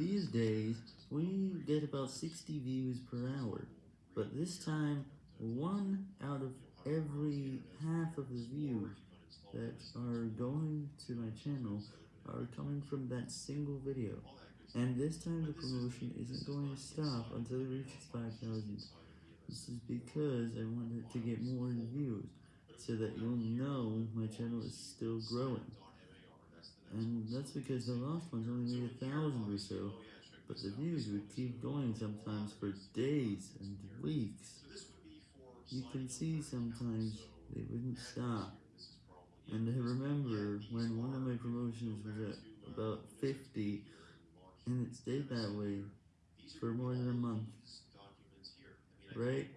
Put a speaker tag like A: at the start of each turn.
A: These days, we get about 60 views per hour, but this time, one out of every half of the views that are going to my channel are coming from that single video, and this time the promotion isn't going to stop until it reaches 5,000. This is because I wanted to get more views, so that you'll know my channel is still growing. And that's because the last ones only made a thousand or so, but the views would keep going sometimes for days and weeks. You can see sometimes they wouldn't stop. And I remember when one of my promotions was at about 50, and it stayed that way for more than a month. Right?